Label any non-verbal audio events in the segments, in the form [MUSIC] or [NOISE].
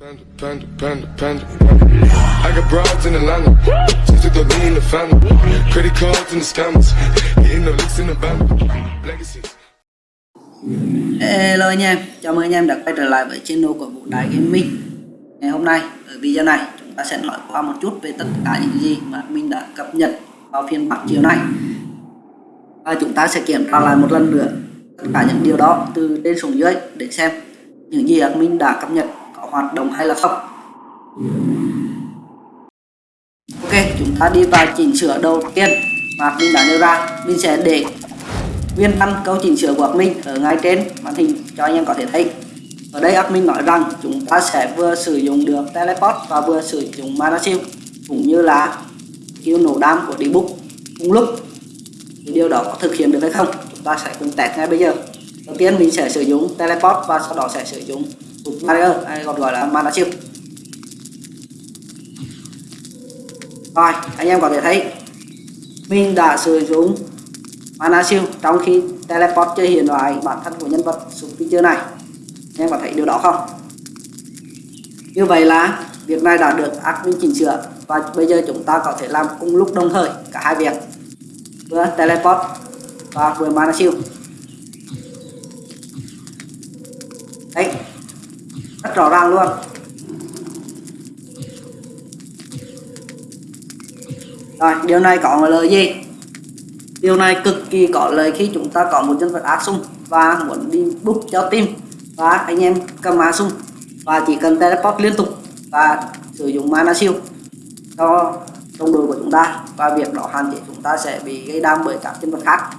Panda, panda, panda, panda. I got broads in Atlanta. Just took the lean in the family. Credit cards and the scammers. Hitting the licks in the band. Legacies. Hello anh em, chào mừng anh em đã quay trở lại với channel của Vũ Đại Gaming Ngày hôm nay, ở video này, chúng ta sẽ nói qua một chút về tất cả những gì mà mình đã cập nhật vào phiên bản chiều nay Và chúng ta sẽ kiểm tra lại một lần nữa tất cả những điều đó từ trên xuống dưới để xem những gì mình đã cập nhật hoạt động hay là không? Ok, chúng ta đi vào chỉnh sửa đầu tiên mà mình đã nêu ra. Mình sẽ để nguyên văn câu chỉnh sửa của admin ở ngay trên màn hình cho anh em có thể thấy. Ở đây admin nói rằng chúng ta sẽ vừa sử dụng được teleport và vừa sử dụng mana shield cũng như là kêu nổ đam của debug cùng lúc. Thì điều đó có thực hiện được hay không? Chúng ta sẽ cùng test ngay bây giờ. Đầu tiên mình sẽ sử dụng teleport và sau đó sẽ sử dụng barrier hay còn gọi là mana shield rồi, anh em có thể thấy mình đã sử dụng mana shield trong khi teleport chưa hiện lại bản thân của nhân vật xuống feature này. Anh em có thấy điều đó không? Như vậy là việc này đã được admin chỉnh sửa và bây giờ chúng ta có thể làm cùng lúc đồng thời cả hai việc. Vừa teleport và vừa mana shield đấy rất rõ ràng luôn. Rồi, điều này có lời gì? Điều này cực kỳ có lợi khi chúng ta có một nhân vật Asung và muốn đi book cho team và anh em cầm Asung và chỉ cần teleport liên tục và sử dụng mana siêu cho đồng đội của chúng ta và việc đó hạn chế chúng ta sẽ bị gây đam bởi các nhân vật khác.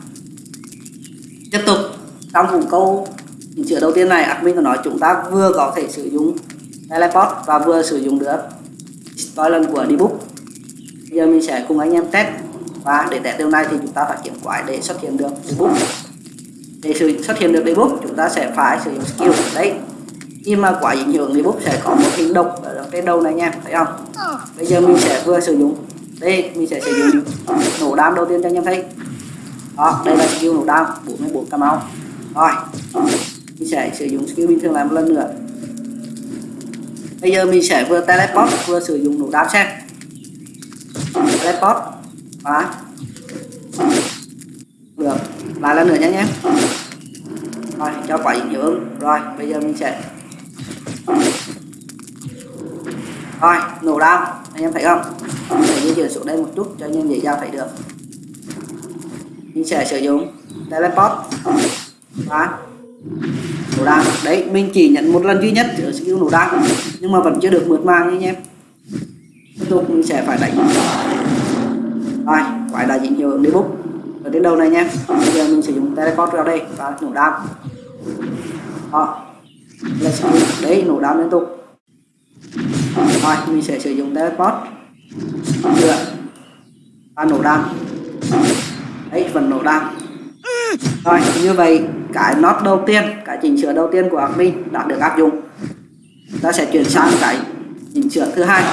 Tiếp tục, trong vùng câu những chữ đầu tiên này, admin có nói chúng ta vừa có thể sử dụng teleport và vừa sử dụng được spoiler của debug bây giờ mình sẽ cùng anh em test. Và để test điều này thì chúng ta phải kiểm quái để xuất hiện được debug để sự xuất hiện được debug chúng ta sẽ phải sử dụng skill. Đấy. Khi mà quả ảnh hưởng debug sẽ có một hình độc ở trên đầu này nha, thấy không? Bây giờ mình sẽ vừa sử dụng. Đây, mình sẽ sử dụng nổ đam đầu tiên cho anh em thấy. Đó, đây là skill nổ đam 44 cam máu rồi mình sẽ sử dụng skill bình thường lại một lần nữa. Bây giờ mình sẽ vừa teleport, vừa sử dụng nổ đáp xem teleport. Và được. Lại lần nữa nhé nhé. Rồi, cho quả nhiều ứng rồi, bây giờ mình sẽ rồi, nổ đao. Anh em thấy không? Mình sẽ di chuyển xuống đây một chút cho anh em dễ dàng thấy được. Mình sẽ sử dụng teleport. Và nổ đạn. Đấy, mình chỉ nhận một lần duy nhất ở skill nổ đạn. Nhưng mà vẫn chưa được mượt màng anh em. Tiếp tục, mình sẽ phải đánh. Rồi, quái đại diện hiệu ứng debug ở đến đầu này nhé bây giờ mình sử dụng teleport vào đây và nổ đam đó. Là đấy, nổ đam liên tục. Rồi, mình sẽ sử dụng teleport. Nữa và nổ đam đấy, vẫn nổ đam rồi, như vậy cái nốt đầu tiên cái chỉnh sửa đầu tiên của admin đã được áp dụng. Ta sẽ chuyển sang cái chỉnh sửa thứ hai.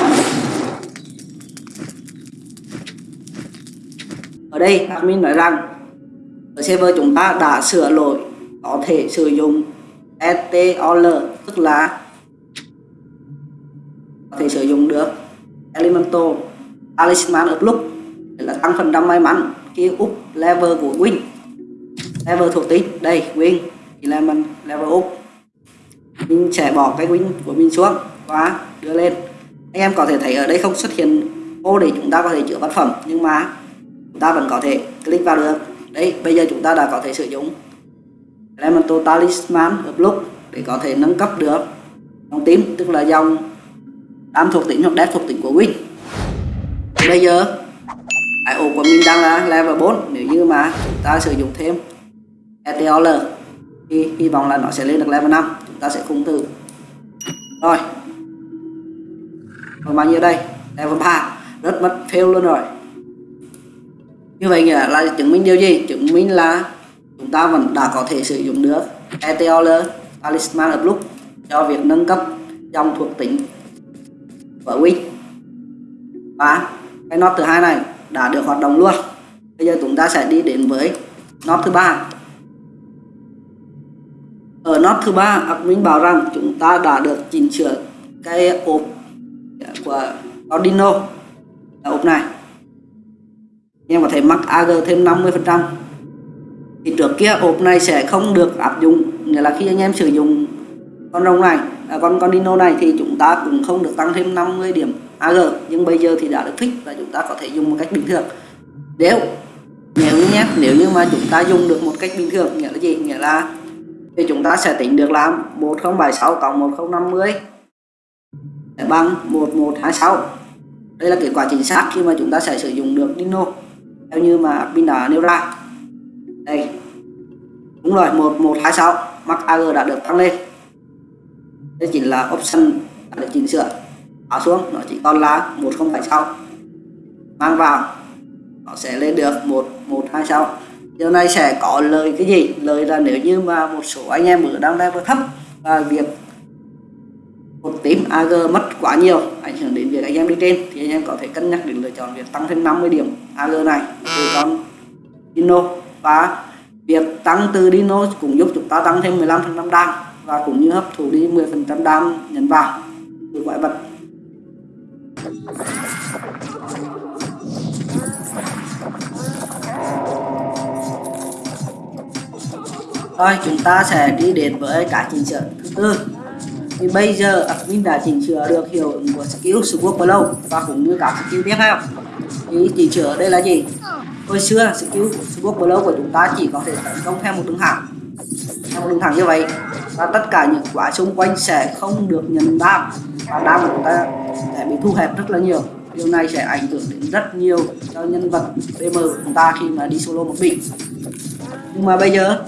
Ở đây admin nói rằng ở server chúng ta đã sửa lỗi có thể sử dụng STOL tức là có thể sử dụng được Elemental Talisman Uplook, để là tăng phần trăm may mắn khi up level của Win level thuộc tính. Đây Win thì là mình level up. Mình sẽ bỏ cái Win của mình xuống và đưa lên. Anh em có thể thấy ở đây không? Xuất hiện ô để chúng ta có thể chữa vật phẩm, nhưng mà chúng ta vẫn có thể click vào được. Đấy bây giờ chúng ta đã có thể sử dụng Elemental Talisman hợp lúc để có thể nâng cấp được dòng tím tức là dòng đam thuộc tính hoặc đét thuộc tính của Win bây giờ cái ổ của mình đang là level 4 nếu như mà chúng ta sử dụng thêm ETOL thì hy vọng là nó sẽ lên được level 5 chúng ta sẽ cùng từ. Rồi. Còn bao nhiêu đây? Level 3 rất mất fail luôn rồi. Như vậy nghĩa là chứng minh điều gì? Chứng minh là chúng ta vẫn đã có thể sử dụng được ETOL Talisman of Look cho việc nâng cấp dòng thuộc tính của Win và cái nốt thứ hai này đã được hoạt động luôn. Bây giờ chúng ta sẽ đi đến với nốt thứ ba ở nốt thứ ba admin bảo rằng chúng ta đã được chỉnh sửa cái ốp của Arduino là ốp này. Em có thể mắc AG thêm 50 phần trăm. Thì trước kia ốp này sẽ không được áp dụng. Nghĩa là khi anh em sử dụng con rồng này à, con con Dino này thì chúng ta cũng không được tăng thêm 50 điểm AG nhưng bây giờ thì đã được thích và chúng ta có thể dùng một cách bình thường. Nếu nếu như nhé nếu như mà chúng ta dùng được một cách bình thường nghĩa là gì? Nghĩa là thì chúng ta sẽ tính được là 1076 cộng 1050 sẽ bằng 1126 đây là kết quả chính xác khi mà chúng ta sẽ sử dụng được Dino theo như mà pin đã nêu ra. Đây. Đúng rồi 1126 max AG đã được tăng lên. Đây chính là option đã được chỉnh sửa. Bỏ xuống, nó chỉ còn là 1076 mang vào, nó sẽ lên được 1126 điều này sẽ có lời cái gì? Lời là nếu như mà một số anh em ở đang level thấp và việc một tím AG mất quá nhiều, ảnh hưởng đến việc anh em đi trên, thì anh em có thể cân nhắc đến lựa chọn việc tăng thêm 50 điểm AG này từ con Dino. Và việc tăng từ Dino cũng giúp chúng ta tăng thêm 15% đam và cũng như hấp thụ đi 10% đam nhấn vào. Từ quái vật rồi chúng ta sẽ đi đến với cả chỉnh sửa. Thứ tư, thì bây giờ admin đã chỉnh sửa được hiệu ứng của skill swap blow và cũng như các skill tiếp theo. Thì chỉnh sửa đây là gì? Hồi xưa, skill swap blow của chúng ta chỉ có thể tấn công theo một đường thẳng. Theo một đường thẳng như vậy. Và tất cả những quả xung quanh sẽ không được nhận đam. Và đam của chúng ta sẽ bị thu hẹp rất là nhiều. Điều này sẽ ảnh hưởng đến rất nhiều cho nhân vật BM của chúng ta khi mà đi solo một mình. Nhưng mà bây giờ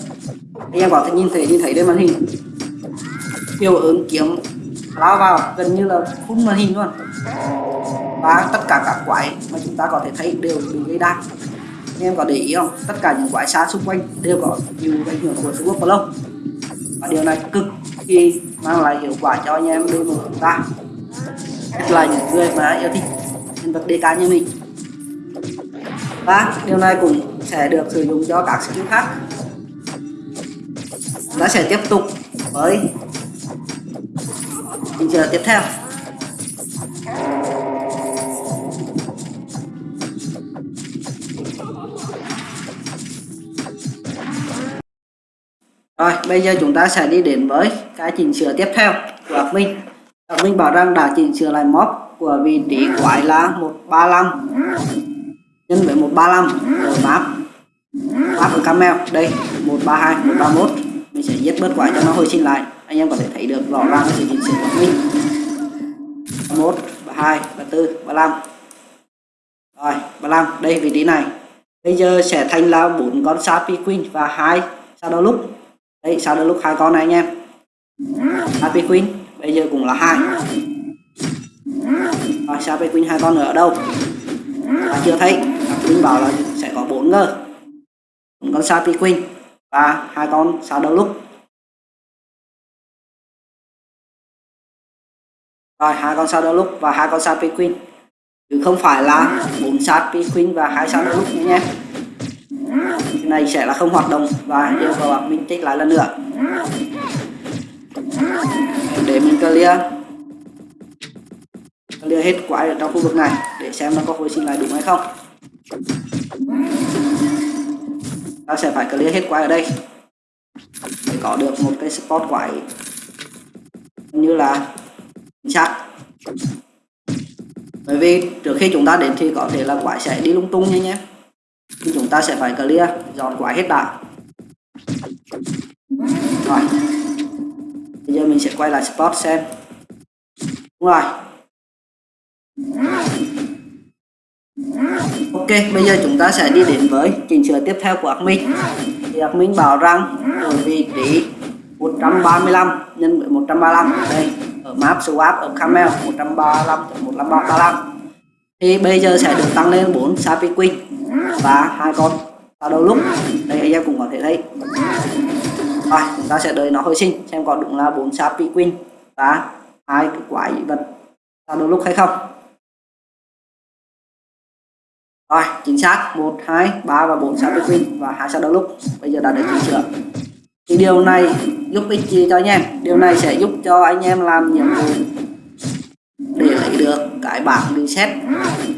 anh em có thể nhìn thấy nhìn thấy trên màn hình. Hiệu ứng kiếm lao vào, gần như là phun màn hình luôn. Và tất cả các quái mà chúng ta có thể thấy đều bị gây đa. anh em có để ý không? Tất cả những quái xa xung quanh đều có nhiều ảnh hưởng của sword lâu và điều này cực kỳ mang lại hiệu quả cho anh em đưa một chúng ta. Nhất là những người mà yêu thích nhân vật DK như mình. Và điều này cũng sẽ được sử dụng cho các skill khác ta sẽ tiếp tục với hình giờ tiếp theo. Rồi, bây giờ chúng ta sẽ đi đến với cái chỉnh sửa tiếp theo của học minh. Học minh bảo rằng đã chỉnh sửa lại móc của vị trí quái là 135 nhân với 135 ở map map ở camel. Đây 132 131 mình sẽ giết bớt quái cho nó hồi sinh lại anh em có thể thấy được rõ ràng sự chỉnh sửa của mình. 31 32 34 35 rồi 35 đây vị trí này. Bây giờ sẽ thành là bốn con Sapi Queen và hai Shadow lúc. đây Shadow lúc hai con này anh em. Sapi Queen bây giờ cũng là hai. Rồi Sapi Queen hai con nữa ở đâu? À, chưa thấy. Queen bảo là sẽ có bốn ngơ. Bốn con Sapi Queen và hai con Shadow lúc? Rồi, hai con Shadow lúc và hai con Sapi Queen? Chứ không phải là bốn Sapi Queen và hai Shadow lúc nhé nhé. Cái này sẽ là không hoạt động và yêu cầu bạn mình tích lại lần nữa. Để mình clear. Clear hết quái ở trong khu vực này để xem nó có hồi sinh lại đúng hay không ta sẽ phải clear hết quái ở đây. Để có được một cái spot quái như là chắc bởi vì trước khi chúng ta đến thì có thể là quái sẽ đi lung tung nha nhé. Thì chúng ta sẽ phải clear, dọn quái hết đã. Rồi. Bây giờ mình sẽ quay lại spot xem. Đúng rồi ok, bây giờ chúng ta sẽ đi đến với chỉnh sửa tiếp theo của admin thì admin bảo rằng ở vị trí 135 nhân với 135 đây, ở map swap ở camel 135 135 thì bây giờ sẽ được tăng lên 4 sapi queen và hai con vào đầu lúc. Đây, anh em cũng có thể thấy. Rồi, chúng ta sẽ đợi nó hồi sinh, xem có đúng là 4 sapi queen và hai cái quái vật vào đầu lúc hay không rồi chính xác. 1 2 3 và 4 sapi queen và hai sao đầu lúc. Bây giờ đã được chỉnh sửa thì điều này giúp ích gì cho anh em? Điều này sẽ giúp cho anh em làm nhiệm vụ để lấy được cái bảng reset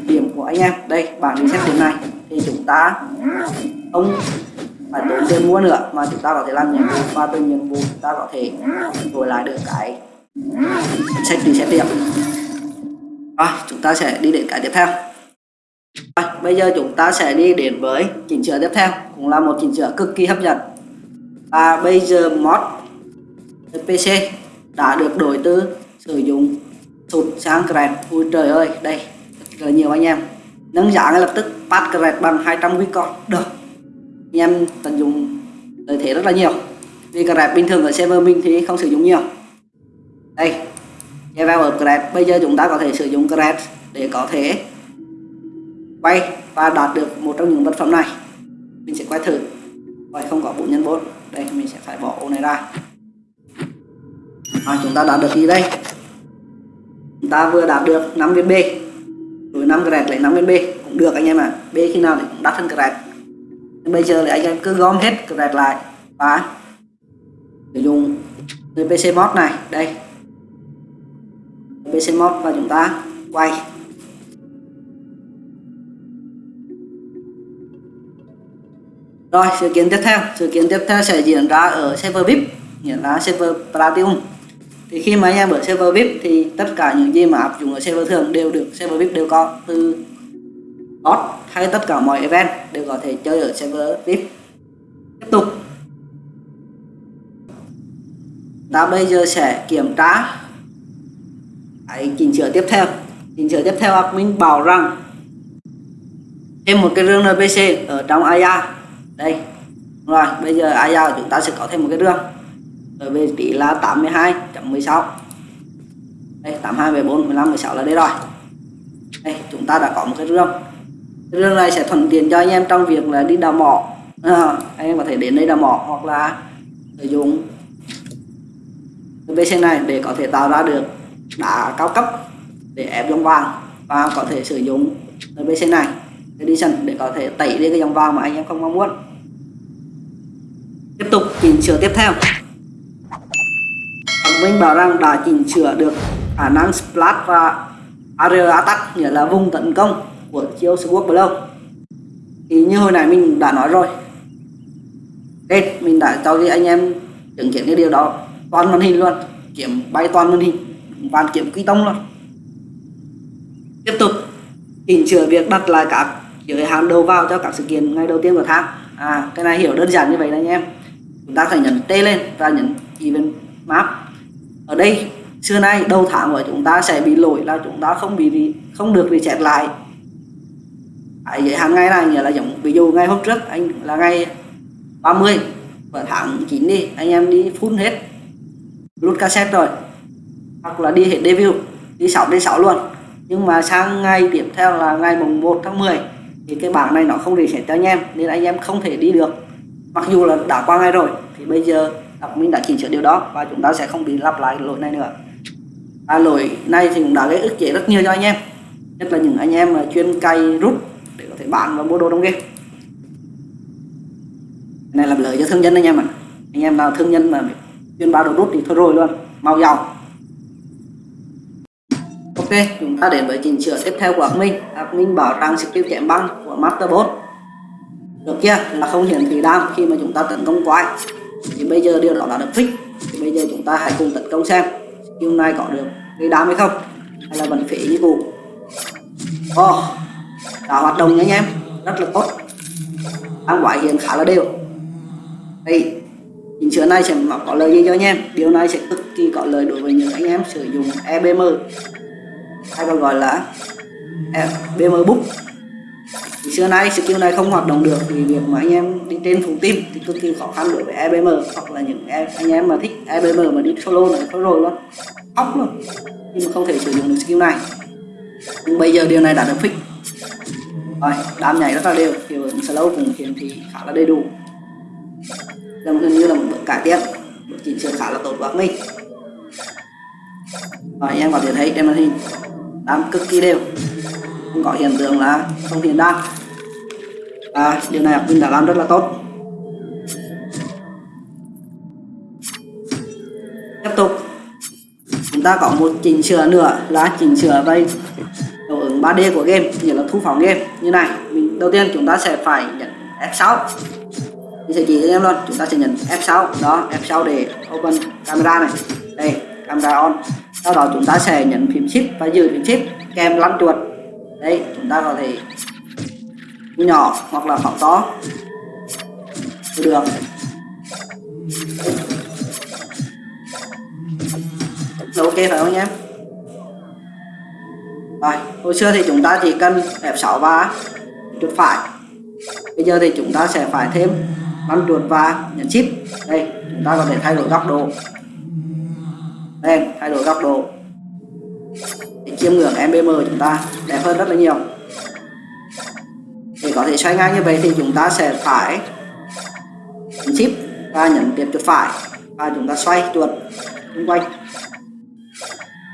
điểm của anh em. Đây bảng reset điểm này. Thì chúng ta không phải tốn tiền mua nữa mà chúng ta có thể làm nhiệm vụ. Và từ nhiệm vụ chúng ta có thể đổi lại được cái sách reset điểm. Rồi chúng ta sẽ đi đến cái tiếp theo. Rồi, bây giờ chúng ta sẽ đi đến với chỉnh sửa tiếp theo, cũng là một chỉnh sửa cực kỳ hấp dẫn. Và bây giờ mod PC đã được đổi từ sử dụng sụt sang Cred. Ui trời ơi, đây, rất là nhiều anh em. Nâng giá ngay lập tức pass Cred bằng 200 Bitcoin được. Anh em tận dụng lợi thế rất là nhiều. Vì Cred bình thường ở server mình thì không sử dụng nhiều. Đây level ở Cred. Bây giờ chúng ta có thể sử dụng Cred để có thể quay và đạt được một trong những vật phẩm này. Mình sẽ quay thử. Quay không có 4 nhân 4 đây mình sẽ phải bỏ ô này ra. À, chúng ta đạt được gì đây? Chúng ta vừa đạt được 5 viên B. Rồi 5 grad lấy 5 viên B cũng được anh em ạ. À. B khi nào thì cũng đắt hơn grad bây giờ thì anh em cứ gom hết grad lại và sử dụng PC mod này. Đây. PC mod và chúng ta quay. Rồi, sự kiện tiếp theo, sự kiện tiếp theo sẽ diễn ra ở server VIP, nghĩa là server Platinum. Thì khi mà anh em ở server VIP thì tất cả những gì mà áp dụng ở server thường đều được server VIP đều có từ bot hay tất cả mọi event đều có thể chơi ở server VIP. Tiếp tục. Ta bây giờ sẽ kiểm tra cái chỉnh sửa tiếp theo. Chỉnh sửa tiếp theo admin bảo rằng thêm một cái rương NPC ở trong Aya đây. Rồi bây giờ ai giao chúng ta sẽ có thêm một cái đường. Ở vị trí là 82.16 đây 82 14 15 16 là đây rồi. Đây chúng ta đã có một cái rương cái rương này sẽ thuận tiện cho anh em trong việc là đi đào mỏ. À, anh em có thể đến đây đào mỏ hoặc là sử dụng cái BC này để có thể tạo ra được đá cao cấp để ép giống vàng và có thể sử dụng cái BC này condition để có thể tẩy đi cái dòng vàng mà anh em không mong muốn. Tiếp tục chỉnh sửa tiếp theo. Mình bảo rằng đã chỉnh sửa được khả năng splash và area attack, nghĩa là vùng tấn công của chiêu Sword Blow thì như hồi nãy mình đã nói rồi đây mình đã cho cái anh em chứng kiến cái điều đó toàn màn hình luôn, kiếm bay toàn màn hình và kiếm quy tông luôn. Tiếp tục chỉnh sửa việc đặt lại các giới hạn đầu vào cho các sự kiện ngày đầu tiên của tháng. À cái này hiểu đơn giản như vậy đấy anh em. Chúng ta phải nhấn T lên và nhấn event map. Ở đây xưa nay đầu tháng của chúng ta sẽ bị lỗi là chúng ta không bị không được reset lại. À, giới hạn ngày này nghĩa là giống ví dụ ngày hôm trước anh là ngày 30 và tháng 9 đi anh em đi full hết. Rút cassette rồi. Hoặc là đi hết debut đi 6 đến 6 luôn. Nhưng mà sang ngày tiếp theo là ngày mùng 1 tháng 10 thì cái bảng này nó không reset cho anh em nên anh em không thể đi được. Mặc dù là đã qua ngày rồi thì bây giờ mình đã chỉnh sửa điều đó và chúng ta sẽ không bị lặp lại lỗi này nữa. À, lỗi này thì cũng đã gây ức chế rất nhiều cho anh em nhất là những anh em mà chuyên cày rút để có thể bán và mua đồ trong game. Này là lợi cho thương nhân anh em ạ. À. anh em nào thương nhân mà chuyên bán đồ rút thì thôi rồi luôn mau giàu ok chúng ta đến với chỉnh sửa tiếp theo của admin admin bảo rằng skill chém băng của masterbot được chưa? Là không hiển thị đam khi mà chúng ta tấn công quái. Thì bây giờ điều đó đã được fix thì bây giờ chúng ta hãy cùng tấn công xem skill này có được gây đam hay không hay là vẫn phế như cũ. Oh, đã hoạt động nha anh em. Rất là tốt. Ăn quái hiện khá là đều. Đây chỉnh sửa này sẽ có lời gì cho anh em? Điều này sẽ cực kỳ có lời đối với những anh em sử dụng EBM hay còn gọi là à, EBM book. Thì xưa nay skill này không hoạt động được vì việc mà anh em đi trên phòng team thì cực kỳ khó khăn đối với EBM hoặc là những em, anh em mà thích EBM mà đi solo này thôi rồi luôn. Óc luôn. Nhưng mà không thể sử dụng được skill này. Nhưng bây giờ điều này đã được fix. Rồi đám nhảy rất là đều. Hiệu ứng slow cũng hiển thị khá là đầy đủ. Gần như là một bước cải tiến. Một chỉnh sửa khá là tốt của mình. Rồi anh em có thể thấy trên màn hình đang cực kỳ đều. Không có hiện tượng là không hiện đang. à, điều này mình đã làm rất là tốt. Tiếp tục. Chúng ta có một chỉnh sửa nữa là chỉnh sửa về 3D của game nghĩa là thu phóng game. Như này mình đầu tiên chúng ta sẽ phải nhận F6 mình sẽ chỉ cho em luôn chúng ta sẽ nhận F6 đó F6 để open camera này. Đây camera on sau đó chúng ta sẽ nhấn phím shift và giữ phím shift kèm lăn chuột. Đây chúng ta có thể nhỏ hoặc là phóng to. Được. Ok phải không nhé? Rồi, hồi xưa thì chúng ta chỉ cần F6 và chuột phải. Bây giờ thì chúng ta sẽ phải thêm lăn chuột và nhấn shift đây, chúng ta có thể thay đổi góc độ lên thay đổi góc độ. Để chiêm ngưỡng MBM chúng ta đẹp hơn rất là nhiều. Để có thể xoay ngang như vậy thì chúng ta sẽ phải nhấn shift và nhấn tiếp chuột phải. Và chúng ta xoay chuột xung quanh.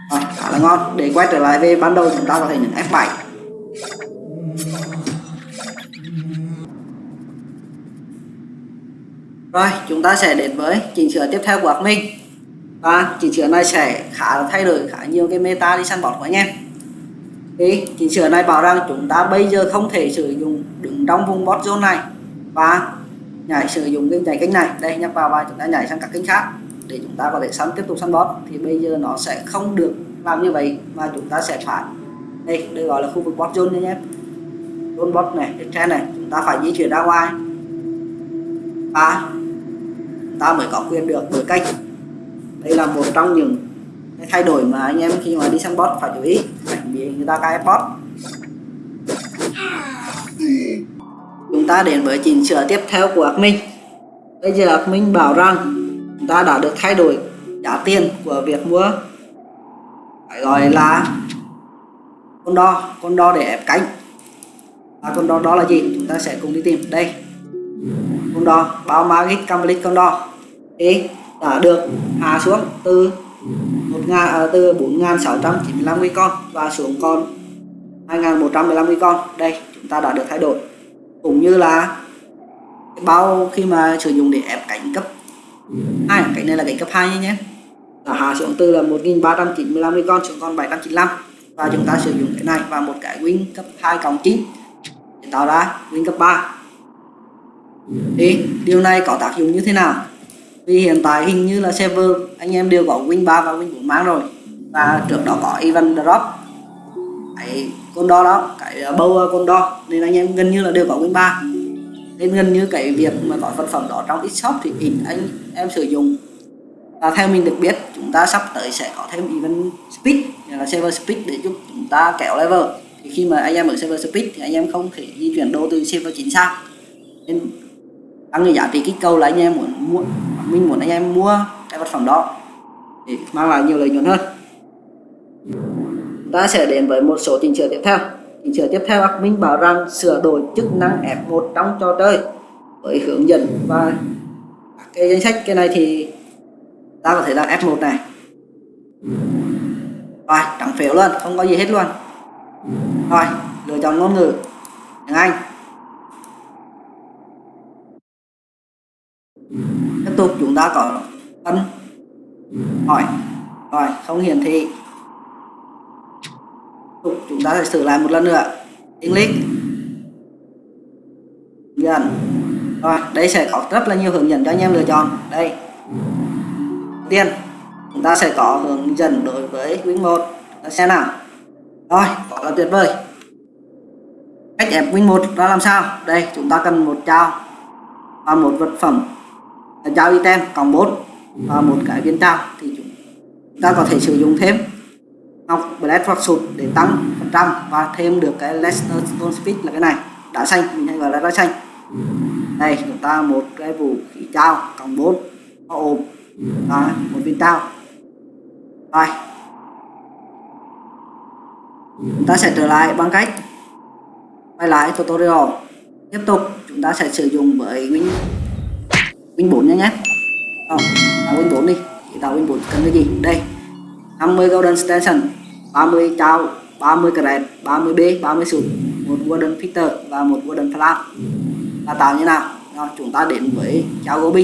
À, khá là ngon. Để quay trở lại về ban đầu chúng ta có thể nhấn F7 rồi chúng ta sẽ đến với chỉnh sửa tiếp theo của admin và chỉnh sửa này sẽ khá là thay đổi khá nhiều cái meta đi săn bọt của anh em. Thì chỉnh sửa này bảo rằng chúng ta bây giờ không thể sử dụng đứng trong vùng bot zone này và nhảy sử dụng cái nhảy kênh này. Đây nhấp vào và chúng ta nhảy sang các kênh khác để chúng ta có thể săn tiếp tục săn bot. Thì bây giờ nó sẽ không được làm như vậy mà chúng ta sẽ phải, đây đây gọi là khu vực bot zone nhé. Zone bot này, cái trend này, chúng ta phải di chuyển ra ngoài. Và ta mới có quyền được đổi kênh đây là một trong những cái thay đổi mà anh em khi mà đi sang bot phải chú ý. Cảnh bị người ta cài bot. Chúng ta đến với chỉnh sửa tiếp theo của admin bây giờ admin bảo rằng chúng ta đã được thay đổi giá tiền của việc mua. Phải gọi là con đo con đo để ép cánh. Và con đo đó là gì? Chúng ta sẽ cùng đi tìm. Đây. Con đo, bao magic complete con đo. Thì đã được. Hạ xuống từ 1 ngàn à, từ 4.695 nguyên con và xuống còn 2.115 nguyên con. Đây chúng ta đã được thay đổi. Cũng như là bao khi mà sử dụng để ép cánh cấp hai cái này là cánh cấp 2 nhé. Đã hạ xuống từ là 1.395 nguyên con xuống còn 795 và chúng ta sử dụng cái này và một cái win cấp 2 cộng 9 để tạo ra win cấp 3 thì điều này có tác dụng như thế nào? Vì hiện tại hình như là server anh em đều có win 3 và win 4 mang rồi. Và trước đó có event drop. Cái con đo đó, cái ờ, bầu con đo nên anh em gần như là đều có win 3 nên gần như cái việc mà có vật phẩm đó trong shop thì ít anh em sử dụng. Và theo mình được biết, chúng ta sắp tới sẽ có thêm event speed là server speed để giúp chúng ta kéo level. Thì khi mà anh em ở server speed thì anh em không thể di chuyển đô từ server chính sang. Nên tăng cái giá trị kích cầu là anh em muốn mua mình muốn anh em mua cái vật phẩm đó để mang lại nhiều lợi nhuận hơn. Ta sẽ đến với một số chỉnh sửa tiếp theo. Chỉnh sửa tiếp theo admin bảo rằng sửa đổi chức năng F1 trong trò chơi với hướng dẫn và cái danh sách. Cái này thì ta có thể là F1 này. Rồi, trắng phiếu luôn, không có gì hết luôn. Rồi, lựa chọn ngôn ngữ, tiếng Anh tục chúng ta có ấn hỏi rồi không hiển thị. Tục, chúng ta sẽ sửa lại một lần nữa. English. Dần rồi, đây sẽ có rất là nhiều hướng dẫn cho anh em lựa chọn. Đây. Đầu tiên, chúng ta sẽ có hướng dẫn đối với Win 1 là xe nào? Rồi quả là tuyệt vời. Cách ép Win 1 ra làm sao? Đây, chúng ta cần một trao và một vật phẩm giao item cộng 4 và một cái viên trao thì chúng ta có thể sử dụng thêm. Ngọc blast hoặc sụt để tăng phần trăm và thêm được cái lesser Stone Speed là cái này. Đá xanh, mình hay gọi là đá xanh. Đây, chúng ta một cái vũ khí trao cộng 4 có ôm. Và một viên trao rồi. Chúng ta sẽ trở lại bằng cách quay lại tutorial. Tiếp tục, chúng ta sẽ sử dụng với win win 4 nhé nhé tạo win 4 đi. Thì tạo win 4 cần cái gì? Đây 50 golden station 30 trao 30 cred 30 b 30 sụt, một golden filter và một golden flam là tạo như nào? Rồi chúng ta đến với trao gỗ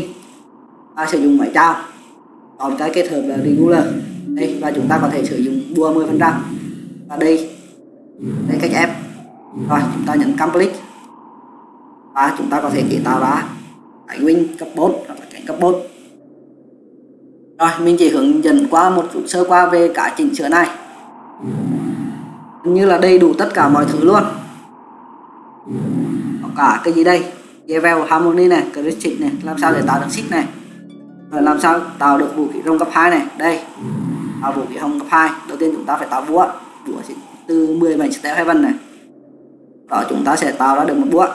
ta sử dụng máy trao còn cái kết hợp là regular. Đây, và chúng ta có thể sử dụng bua 10 phần trăm. Và đây đây cách ép. Rồi, chúng ta nhấn complete. Và chúng ta có thể chế tạo ra cánh wing cấp 4 hoặc là cánh cấp 4 rồi, mình chỉ hướng dẫn qua một chút sơ qua về cả chỉnh sửa này. Như là đầy đủ tất cả mọi thứ luôn. Có cả cái gì đây? Level harmony này critic này, làm sao để tạo được xích này? Rồi làm sao tạo được vũ khí rồng cấp 2 này? Đây, tạo vũ khí hồng cấp 2 đầu tiên chúng ta phải tạo búa. Búa từ 10 mảnh step heaven này. Đó chúng ta sẽ tạo ra được một búa.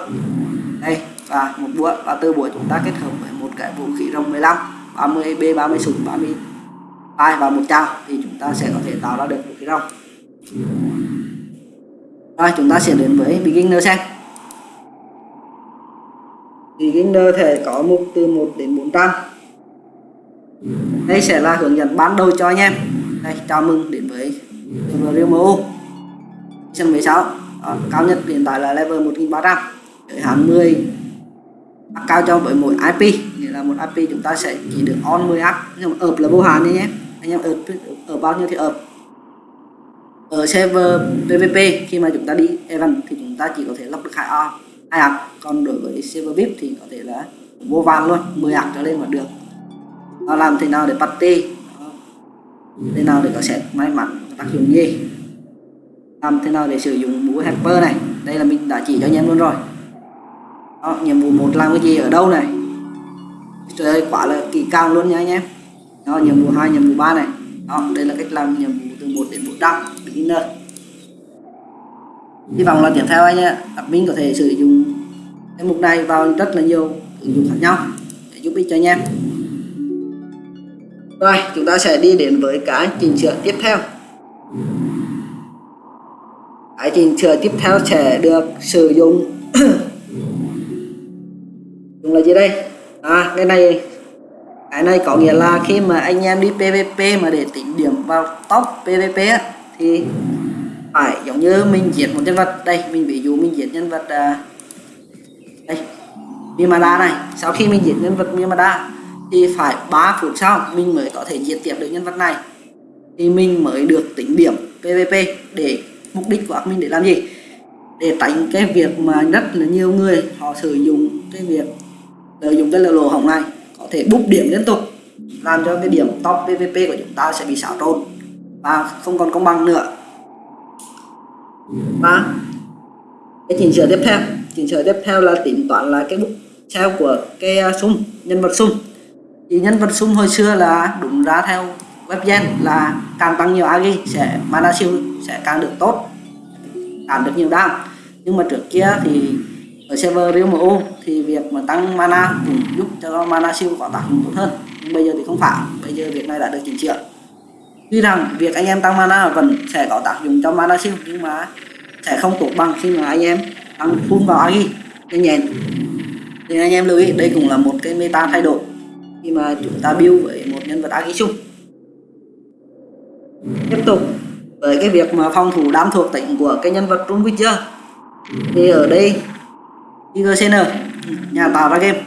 Đây và một búa và từ búa chúng ta kết hợp với một cái vũ khí rồng 15 30 b 30 súng 30 ai và một trao thì chúng ta sẽ có thể tạo ra được vũ khí rồng. Rồi chúng ta sẽ đến với beginner xem. Beginner thể có mục từ 1 đến 400 đây sẽ là hướng dẫn ban đầu cho anh em. Đây chào mừng đến với Real MU season 16 Đó, cao nhất hiện tại là level 1300 giới hạn 10 cao cho với mỗi IP nghĩa là một IP chúng ta sẽ chỉ được on 10 app. Nhưng mà up là vô hạn nhé. Anh em up, ở bao nhiêu thì up ở server PVP khi mà chúng ta đi event thì chúng ta chỉ có thể lắp được hai a hai ạc còn đối với server VIP thì có thể là vô vàn luôn 10 app trở lên mà được. Nó làm thế nào để party? Thế nào để có set may mắn tác dụng gì? Làm thế nào để sử dụng mũi helper này? Đây là mình đã chỉ cho anh em luôn rồi đó, nhiệm vụ một làm cái gì? Ở đâu này? Trời ơi quả là kỹ càng luôn nha anh em. Đó, nhiệm vụ hai nhiệm vụ ba này. Đó, đây là cách làm nhiệm vụ từ 1 đến 400 beginner. Hy vọng là tiếp theo anh nhé admin có thể sử dụng cái mục này vào rất là nhiều ứng dụng khác nhau để giúp ích cho anh em. Rồi chúng ta sẽ đi đến với cái chỉnh sửa tiếp theo. Cái chỉnh sửa tiếp theo sẽ được sử dụng là gì đây? À cái này cái này có nghĩa là khi mà anh em đi PVP mà để tính điểm vào top PVP á, thì phải giống như mình giết một nhân vật. Đây mình ví dụ mình giết nhân vật à, đây Mimada này. Sau khi mình giết nhân vật Mimada thì phải 3 phút sau mình mới có thể giết tiếp được nhân vật này. Thì mình mới được tính điểm PVP để mục đích của mình để làm gì? Để tránh cái việc mà rất là nhiều người họ sử dụng cái việc lợi dụng cái lỗ hỏng này, có thể bút điểm liên tục, làm cho cái điểm top PVP của chúng ta sẽ bị xáo trộn và không còn công bằng nữa và cái chỉnh sửa tiếp theo, chỉnh sửa tiếp theo là tính toán là cái bút treo của cái sung nhân vật sung. thì nhân vật sung hồi xưa là đúng ra theo web gen là càng tăng nhiều agi sẽ, mana siêu sẽ càng được tốt, càng được nhiều đam nhưng mà trước kia thì ở server Real MU thì việc mà tăng mana cũng giúp cho mana siêu có tác dụng tốt hơn. Nhưng bây giờ thì không phải, bây giờ việc này đã được chỉnh sửa. Tuy rằng việc anh em tăng mana vẫn sẽ có tác dụng cho mana siêu, nhưng mà sẽ không tốt bằng khi mà anh em tăng full vào agi nhanh nhẹn. Thì anh em lưu ý, đây cũng là một cái meta thay đổi khi mà chúng ta build với một nhân vật agi chung tiếp tục với cái việc mà phòng thủ đám thuộc tỉnh của cái nhân vật Trung Witcher. Thì ở đây IGCN nhà tạo ra game.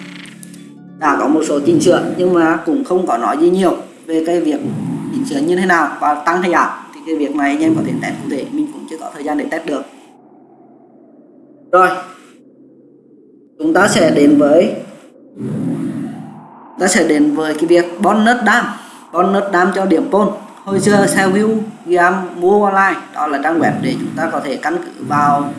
Đã có một số chỉnh sửa, nhưng mà cũng không có nói gì nhiều về cái việc chỉnh sửa như thế nào và tăng hay giảm thì cái việc này anh em có thể test cụ thể, mình cũng chưa có thời gian để test được. Rồi, chúng ta sẽ đến với, ta sẽ đến với cái việc bonus đam. Bonus đam cho điểm pol hồi xưa sell view game mua online, đó là trang web để chúng ta có thể căn cứ vào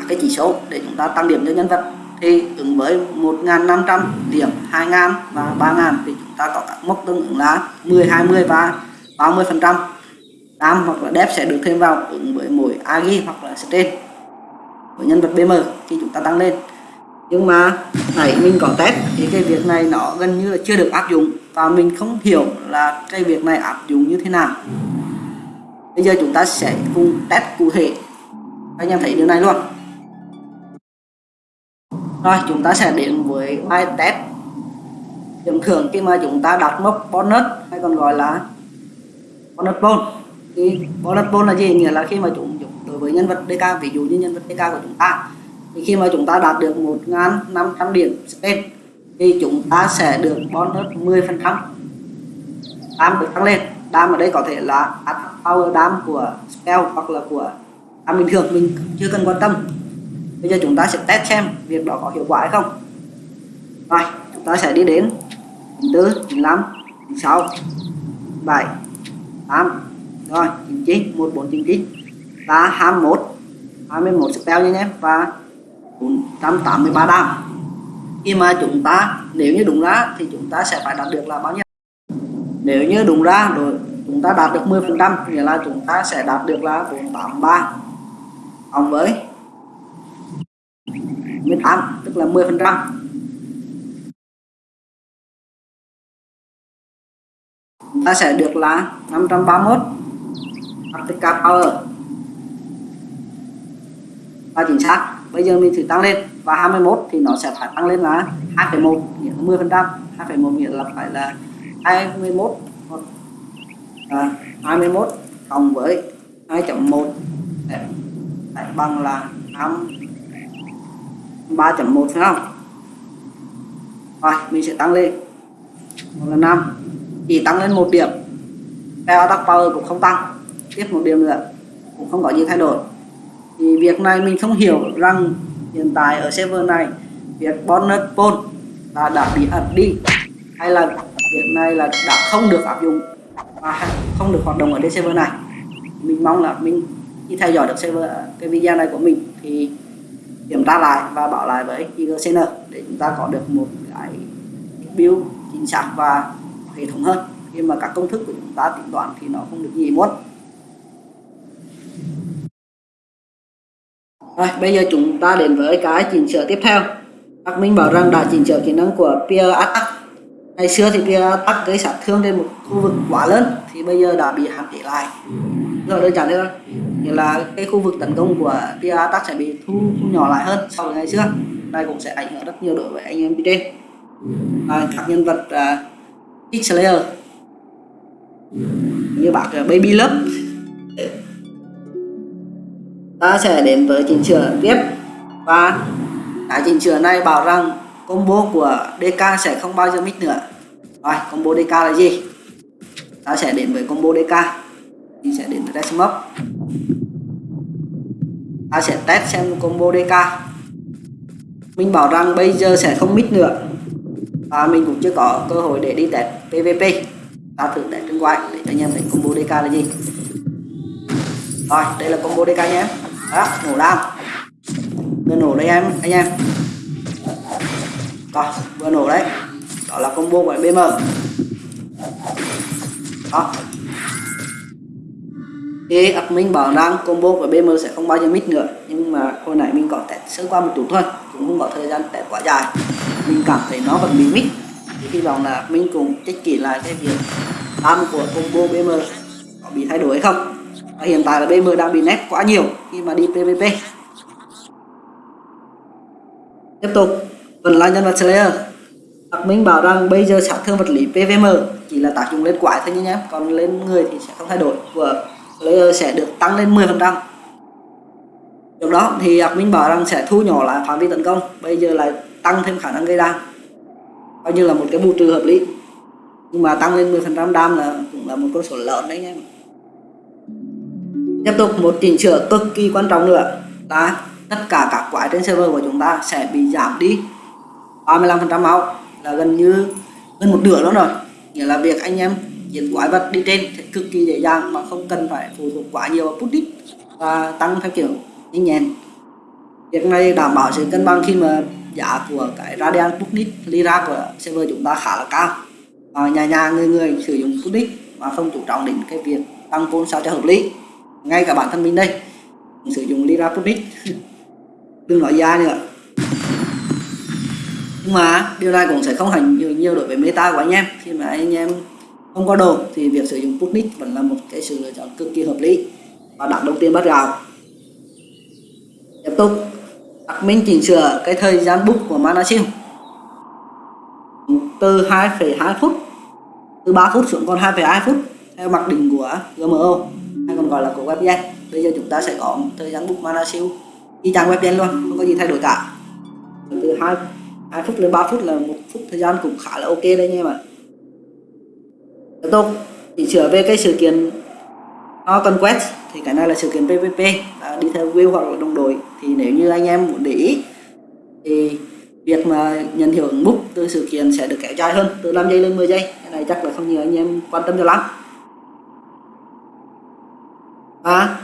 các cái chỉ số để chúng ta tăng điểm cho nhân vật. Thì ứng với 1.500 điểm 2.000 và 3.000 thì chúng ta có các mốc tương ứng là 10 20 và 30 phần trăm. Đam hoặc là depth sẽ được thêm vào ứng với mỗi agi hoặc là strain của nhân vật bm khi chúng ta tăng lên. Nhưng mà nãy mình có test thì cái việc này nó gần như là chưa được áp dụng và mình không hiểu là cái việc này áp dụng như thế nào. Bây giờ chúng ta sẽ cùng test cụ thể. Anh em thấy điều này luôn rồi, chúng ta sẽ đến với bài test. Điểm thưởng khi mà chúng ta đặt mốc bonus, hay còn gọi là bonus bone thì bonus bone là gì? Nghĩa là khi mà chúng đối với nhân vật DK ví dụ như nhân vật DK của chúng ta. Thì khi mà chúng ta đạt được 1.500 điểm spend thì chúng ta sẽ được bonus 10 phần trăm. Đam được tăng lên. Đam ở đây có thể là power đam của spell hoặc là của đam bình thường, mình chưa cần quan tâm bây giờ chúng ta sẽ test xem việc đó có hiệu quả hay không. Rồi, chúng ta sẽ đi đến 94 95 96 7 8 rồi 99 1499 và 21 21 spell nha nhé và 483 đam. Khi mà chúng ta, nếu như đúng ra thì chúng ta sẽ phải đạt được là bao nhiêu? Nếu như đúng ra rồi, chúng ta đạt được 10 phần trăm, nghĩa là chúng ta sẽ đạt được là 483 cộng với 18 tức là 10 phần trăm. Ta sẽ được là 531 ATK Power. Và chính xác bây giờ mình thử tăng lên. Và 21 thì nó sẽ phải tăng lên là 2,1 nghĩa là 10 phần trăm. 2,1 nghĩa là phải là 21 à, 21 cộng với 2.1 phải bằng là 5 3.1 phải không? Rồi, mình sẽ tăng lên. Một là 5 chỉ tăng lên một điểm. Theo attack power cũng không tăng. Tiếp một điểm nữa. Cũng không có gì thay đổi. Thì việc này mình không hiểu rằng hiện tại ở server này, việc bonus pool là đã bị ẩn đi hay là việc này là đã không được áp dụng và không được hoạt động ở trên server này. Mình mong là mình khi theo dõi được server, cái video này của mình thì kiểm tra lại và bảo lại với IGCN để chúng ta có được một cái build chính xác và hệ thống hơn khi mà các công thức của chúng ta tính toán thì nó không được gì muốn Rồi, bây giờ chúng ta đến với cái chỉnh sửa tiếp theo. Các minh bảo rằng đã chỉnh sửa kỹ năng của peer Attack. Ngày xưa thì peer Attack gây sát thương trên một khu vực quá lớn thì bây giờ đã bị hạn chế lại. Rồi đơn giản thôi. Nghĩa là cái khu vực tấn công của tia Attack sẽ bị thu, thu nhỏ lại hơn so với ngày xưa. Này cũng sẽ ảnh hưởng rất nhiều đối với anh em trên. À, các nhân vật à, uh, X-Slayer như bác uh, Baby Love ta sẽ đến với chỉnh sửa tiếp và cái chỉnh sửa này bảo rằng combo của DK sẽ không bao giờ mít nữa rồi combo DK là gì ta sẽ đến với combo DK mình sẽ đến với test ta sẽ test xem combo DK mình bảo rằng bây giờ sẽ không mít nữa. Và mình cũng chưa có cơ hội để đi test PVP ta thử test trên quay để cho anh em thấy combo DK là gì. Rồi, đây là combo DK nhé. Đó, nổ đam vừa nổ đây em, anh em. Rồi, vừa nổ đấy. Đó là combo của bm đó thì admin bảo rằng combo của bm sẽ không bao giờ mít nữa. Nhưng mà hồi nãy mình có test sơ qua một chút thôi. Cũng không có thời gian test quá dài. Mình cảm thấy nó vẫn bị mít thì hy vọng là mình cùng check kỹ lại cái việc đam của combo bm có bị thay đổi hay không. Và hiện tại là BM đang bị nét quá nhiều khi mà đi PVP tiếp tục. Vẫn là nhân vật Slayer. Đặc Minh bảo rằng bây giờ sát thương vật lý PVM chỉ là tác dụng lên quái thôi nhé còn lên người thì sẽ không thay đổi. Của layer sẽ được tăng lên 10% Trước đó thì admin bảo rằng sẽ thu nhỏ lại phạm vi tấn công, bây giờ lại tăng thêm khả năng gây đam. Coi như là một cái bù trừ hợp lý. Nhưng mà tăng lên 10% đam là cũng là một con số lớn đấy nhé tiếp tục, một chỉnh sửa cực kỳ quan trọng nữa là tất cả các quái trên server của chúng ta sẽ bị giảm đi 35% máu. Là gần như gần một nửa đó rồi. Nghĩa là việc anh em giết quái vật đi trên thì cực kỳ dễ dàng mà không cần phải phụ thuộc quá nhiều vào put và tăng theo kiểu nhanh nhẹn. Việc này đảm bảo sự cân bằng khi mà giá của cái radian Sputnik lira của server chúng ta khá là cao. Và nhà nhà người người sử dụng Sputnik mà không chú trọng đến cái việc tăng vốn sao cho hợp lý. Ngay cả bản thân mình đây mình sử dụng lira putnik [LAUGHS] đừng nói ra nữa. Nhưng mà điều này cũng sẽ không hành nhiều, nhiều đối với meta của anh em. Khi mà anh em không có đồ thì việc sử dụng putnik vẫn là một cái sự lựa chọn cực kỳ hợp lý và đặt đồng tiên bắt gạo. Tiếp tục đặt minh chỉnh sửa cái thời gian book của mana siêu từ 2,2 phút từ 3 phút xuống còn 2,2 phút theo mặc định của GMO hay còn gọi là của webgen bây giờ chúng ta sẽ có thời gian book mana siêu y chang webgen luôn không có gì thay đổi cả. Từ 2, 2 phút đến 3 phút là một phút thời gian cũng khá là ok đấy nha mà tiếp tục thì sửa về cái sự kiện nó conquest thì cái này là sự kiện PVP à, đi theo view hoặc là đồng đội. Thì nếu như anh em muốn để ý thì việc mà nhận hiệu ứng book từ sự kiện sẽ được kéo dài hơn từ 5 giây lên 10 giây. Cái này chắc là không nhiều anh em quan tâm cho lắm. Và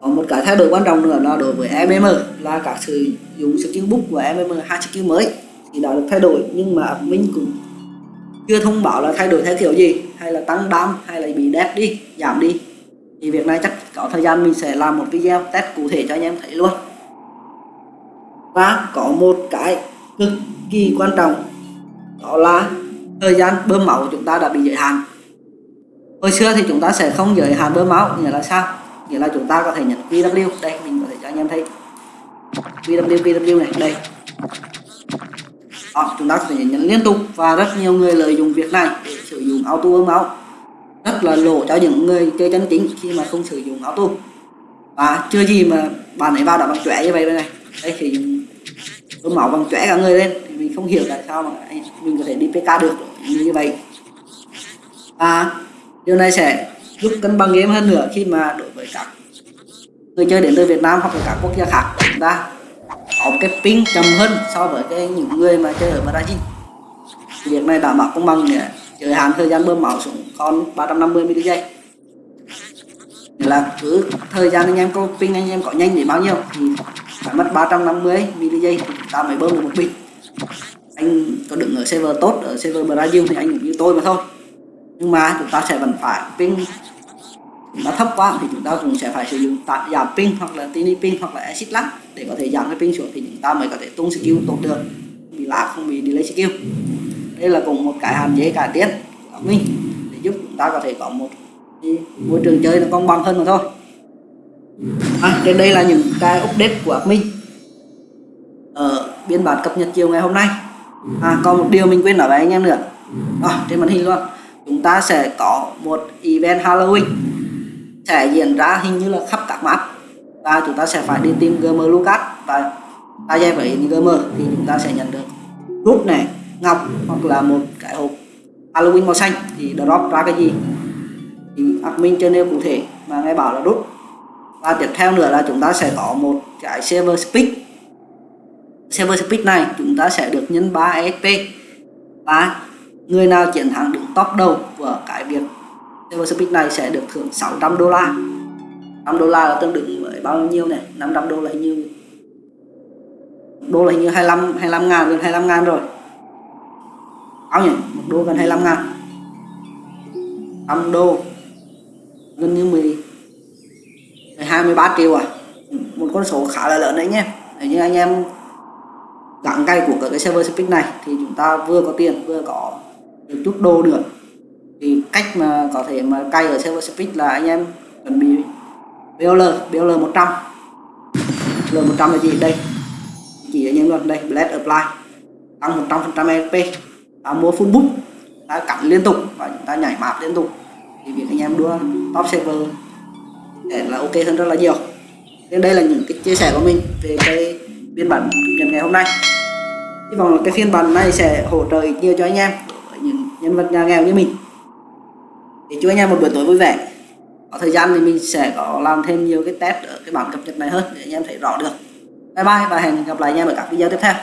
có một cái thay đổi quan trọng nữa là đối với mm là các sử dụng skill book của mm hai skill mới. Thì đã được thay đổi nhưng mà mình cũng chưa thông báo là thay đổi theo kiểu gì, hay là tăng đam hay là bị đẹp đi, giảm đi. Thì việc này chắc có thời gian mình sẽ làm một video test cụ thể cho anh em thấy luôn. Và có một cái cực kỳ quan trọng, đó là thời gian bơm máu của chúng ta đã bị giới hạn. Hồi xưa thì chúng ta sẽ không giới hạn bơm máu, nghĩa là sao? Nghĩa là chúng ta có thể nhận QW đây, mình có thể cho anh em thấy. QW QW này, đây đó, chúng ta có thể nhận liên tục và rất nhiều người lợi dụng việc này để sử dụng auto bơm máu. Rất là lộ cho những người chơi chân chính khi mà không sử dụng auto. Và chưa gì mà bạn ấy vào đã bằng chóe như vậy đây này. Đây sử dụng máu bằng chóe cả người lên. Thì mình không hiểu tại sao mà mình có thể đi PK được như vậy. Và điều này sẽ giúp cân bằng game hơn nữa khi mà đối với các người chơi đến từ Việt Nam hoặc là các quốc gia khác chúng ta cái ping chậm hơn so với cái những người mà chơi ở Brazil. Việc này đảm bảo công bằng để giới hạn thời gian bơm máu xuống còn 350 ms giây là cứ thời gian anh em có ping anh em có nhanh để bao nhiêu thì phải mất 350 ms giây thì ta mới bơm được một pin. Anh có đứng ở server tốt, ở server Brazil thì anh cũng như tôi mà thôi. Nhưng mà chúng ta sẽ vẫn phải ping nó thấp quá thì chúng ta cũng sẽ phải sử dụng tạm giảm pin hoặc là tiny pin hoặc là acid lag để có thể giảm cái pin xuống thì chúng ta mới có thể tung skill tốt được. Bị lag không bị delay skill. Đây là cùng một cái hạn chế cải tiến của mình để giúp chúng ta có thể có một môi trường chơi nó công bằng hơn mà thôi. À, trên đây là những cái update của mình ở ờ, biên bản cập nhật chiều ngày hôm nay. À, còn một điều mình quên nói với anh em nữa. À, trên màn hình luôn. Chúng ta sẽ có một event Halloween sẽ diễn ra hình như là khắp các map. Và chúng ta sẽ phải đi tìm GM Lucas và ta dây với GM thì chúng ta sẽ nhận được rút này, ngọc hoặc là một cái hộp Halloween màu xanh thì drop ra cái gì? Thì admin chưa nêu cụ thể mà nghe bảo là rút. Và tiếp theo nữa là chúng ta sẽ có một cái server speed. Server speed này chúng ta sẽ được nhân 3 exp và người nào chiến thắng đứng top đầu của cái việc server speed này sẽ được thưởng 600 đô la. 5 đô la là tương đương với bao nhiêu này? 500 đô là hình như đô là hình như 25 25 ngàn, gần 25 ngàn rồi. Bao nhỉ? Một đô gần 25 ngàn. 5 đô. Gần như 10 23 triệu à? Một con số khá là lớn đấy nhé. Để như anh em gắn cây của cái server speed này thì chúng ta vừa có tiền, vừa có được chút đô được thì cách mà có thể mà cay ở server speed là anh em chuẩn bị BOL BOL 100 BOL 100 là gì? Đây. Chỉ anh em luôn đây blend apply. Tăng 100 phần trăm EP ta mua full book. Ta cắn liên tục và chúng ta nhảy map liên tục. Thì việc anh em đua top server để là ok hơn rất là nhiều. Nên đây là những cái chia sẻ của mình về cái biên bản nhận ngày hôm nay. Hy vọng là cái phiên bản này sẽ hỗ trợ ít nhiều cho anh em những nhân vật nhà nghèo như mình thì chúc anh em một buổi tối vui vẻ. Có thời gian thì mình sẽ có làm thêm nhiều cái test ở cái bản cập nhật này hơn để anh em thấy rõ được. Bye bye và hẹn gặp lại anh em ở các video tiếp theo.